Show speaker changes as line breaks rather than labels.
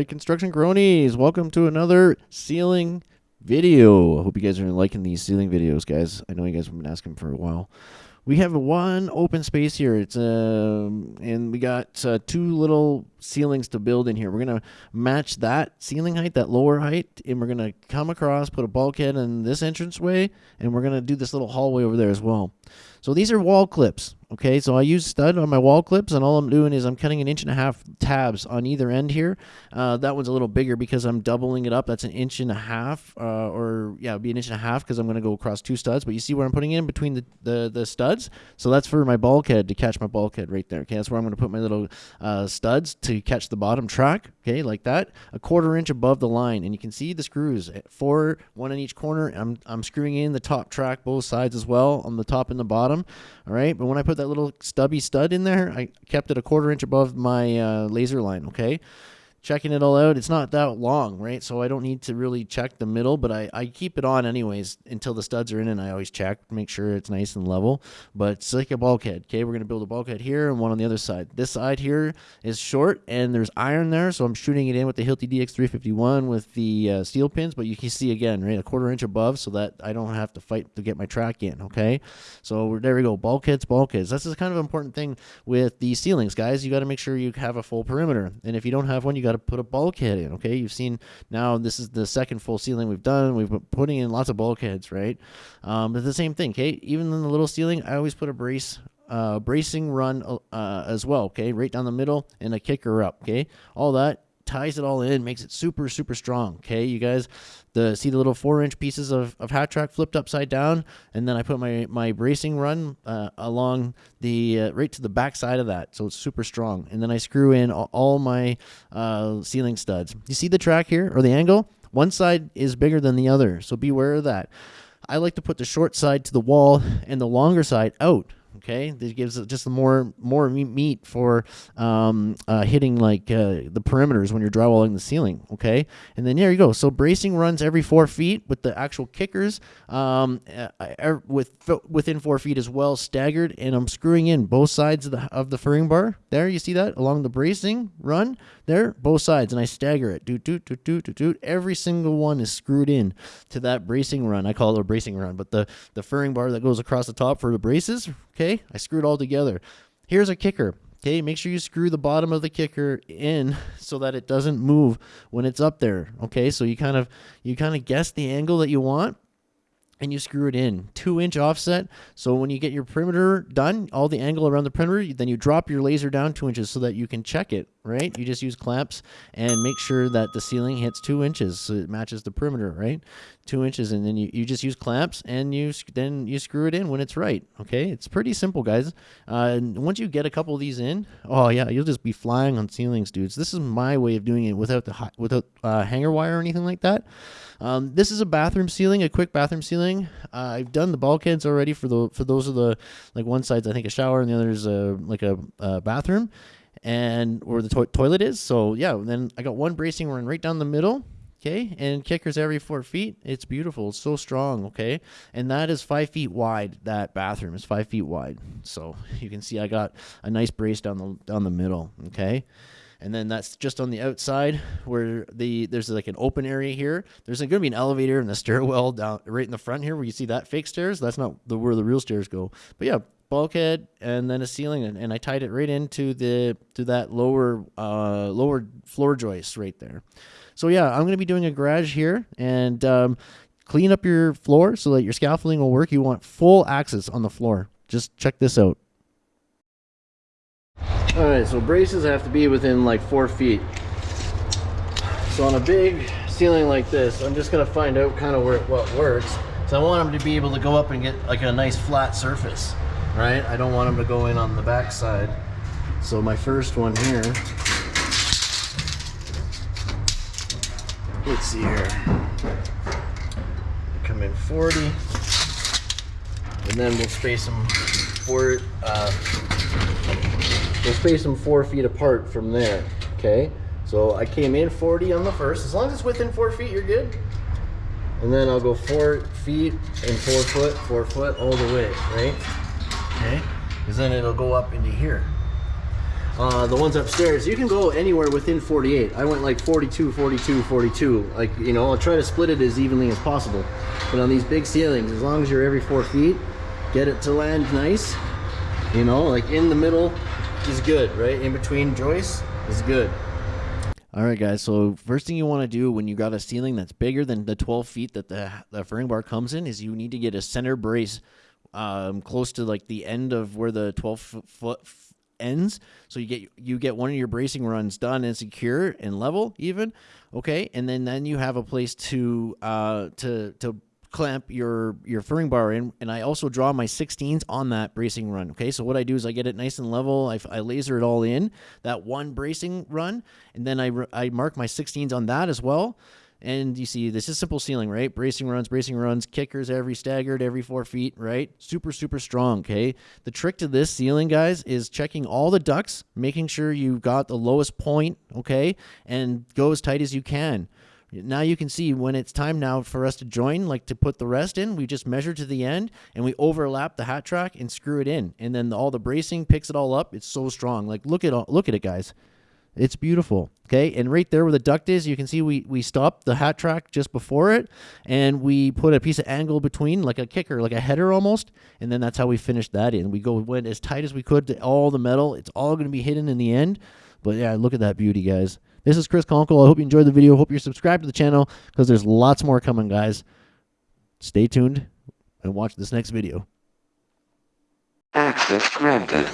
Alright, construction cronies, welcome to another ceiling video. I hope you guys are liking these ceiling videos, guys. I know you guys have been asking for a while. We have one open space here. It's um, and we got uh, two little ceilings to build in here. We're gonna match that ceiling height, that lower height, and we're gonna come across, put a bulkhead in this entranceway, and we're gonna do this little hallway over there as well. So these are wall clips. Okay, so I use stud on my wall clips, and all I'm doing is I'm cutting an inch and a half tabs on either end here. Uh, that one's a little bigger because I'm doubling it up. That's an inch and a half, uh, or yeah, it'd be an inch and a half because I'm going to go across two studs. But you see where I'm putting in between the, the, the studs? So that's for my bulkhead to catch my bulkhead right there. Okay, that's where I'm going to put my little uh, studs to catch the bottom track. Okay, like that, a quarter inch above the line, and you can see the screws, four, one in each corner. I'm I'm screwing in the top track both sides as well on the top and the bottom. All right, but when I put that little stubby stud in there. I kept it a quarter inch above my uh, laser line, okay? Checking it all out. It's not that long, right? So I don't need to really check the middle, but I, I keep it on anyways until the studs are in and I always check, make sure it's nice and level. But it's like a bulkhead, okay? We're going to build a bulkhead here and one on the other side. This side here is short and there's iron there, so I'm shooting it in with the Hilti DX351 with the uh, steel pins, but you can see again, right, a quarter inch above so that I don't have to fight to get my track in, okay? So there we go, bulkheads, bulkheads. That's the kind of important thing with the ceilings, guys. You got to make sure you have a full perimeter. And if you don't have one, you got got to put a bulkhead in. Okay, you've seen now this is the second full ceiling we've done. We've been putting in lots of bulkheads, right? Um, but the same thing. Okay, even in the little ceiling, I always put a brace uh, bracing run uh, as well. Okay, right down the middle and a kicker up. Okay, all that ties it all in, makes it super, super strong. Okay, you guys, the see the little four inch pieces of, of hat track flipped upside down, and then I put my my bracing run uh, along the uh, right to the back side of that, so it's super strong. And then I screw in all, all my uh, ceiling studs. You see the track here or the angle? One side is bigger than the other, so beware of that. I like to put the short side to the wall and the longer side out Okay, this gives just more more meat for um, uh, hitting like uh, the perimeters when you're drywalling the ceiling. Okay, and then there you go. So bracing runs every four feet with the actual kickers um, uh, with within four feet as well, staggered, and I'm screwing in both sides of the of the furring bar. There, you see that along the bracing run there, both sides, and I stagger it. Doot doot doot doot doot doot. Every single one is screwed in to that bracing run. I call it a bracing run, but the the furring bar that goes across the top for the braces Okay, I screwed all together. Here's a kicker. Okay, make sure you screw the bottom of the kicker in so that it doesn't move when it's up there. Okay, so you kind of you kind of guess the angle that you want and you screw it in two inch offset so when you get your perimeter done all the angle around the perimeter then you drop your laser down two inches so that you can check it right? You just use clamps and make sure that the ceiling hits two inches so it matches the perimeter right? Two inches and then you, you just use clamps and you then you screw it in when it's right okay? It's pretty simple guys. Uh, once you get a couple of these in oh yeah you'll just be flying on ceilings dudes. This is my way of doing it without the without uh, hanger wire or anything like that. Um, this is a bathroom ceiling, a quick bathroom ceiling. Uh, I've done the bulkheads already for the for those of the like one side's I think a shower and the other is a like a, a bathroom, and where the to toilet is. So yeah, then I got one bracing run right down the middle. Okay, and kickers every four feet. It's beautiful. It's so strong. Okay, and that is five feet wide. That bathroom is five feet wide. So you can see I got a nice brace down the down the middle. Okay and then that's just on the outside where the there's like an open area here. There's going to be an elevator and the stairwell down right in the front here where you see that fake stairs. That's not the where the real stairs go. But yeah, bulkhead and then a ceiling, and, and I tied it right into the to that lower uh, lower floor joist right there. So yeah, I'm to be doing a garage here and. Um, clean up your floor so that your scaffolding will work. You want full access on the floor. Just check this out. All right, so braces have to be within like four feet. So on a big ceiling like this, I'm just gonna find out kind of where what works. So I want them to be able to go up and get like a nice flat surface, right? I don't want them to go in on the back side. So my first one here, let's see here. Come in 40, and then we'll space them for uh, We'll space them four feet apart from there, okay? So I came in 40 on the first. As long as it's within four feet, you're good. And then I'll go four feet and four foot, four foot all the way, right? Okay? Because then it'll go up into here. uh, the ones upstairs, you can go anywhere within 48. I went like 42, 42, 42. Like, you know, I'll try to split it as evenly as possible. But on these big ceilings, as long as you're every four feet, get it to land nice. You know, like in the middle is good, right? In between joists is good. All right, guys. So first thing you want to do when you got a ceiling that's bigger than the 12 feet that the, the furring bar comes in is you need to get a center brace um, close to like the end of where the 12 foot ends. So you get you get one of your bracing runs done and secure and level even. Okay, and then then you have a place to uh, to to clamp your your furring bar in. And I also draw my 16s on that bracing run. Okay. So what I do is I get it nice and level. I, I laser it all in that one bracing run. And then I, I mark my 16s on that as well and you see, this is simple ceiling, right? Bracing runs, bracing runs, kickers every staggered every four feet, right? Super, super strong, okay? The trick to this ceiling, guys, is checking all the ducts, making sure you've got the lowest point, okay? And go as tight as you can. Now you can see when it's time now for us to join, like to put the rest in, we just measure to the end and we overlap the hat track and screw it in. And then all the bracing picks it all up. It's so strong. Like look at all, look at it, guys. It's beautiful. Okay, and right there where the duct is, you can see we we stopped the hat track just before it, and we put a piece of angle between, like a kicker, like a header almost, and then that's how we finished that in. We go went as tight as we could to all the metal. It's all going to be hidden in the end, but yeah, look at that beauty, guys. This is Chris Conkle. I hope you enjoyed the video. Hope you're subscribed to the channel because there's lots more coming, guys. Stay tuned and watch this next video.
Access granted.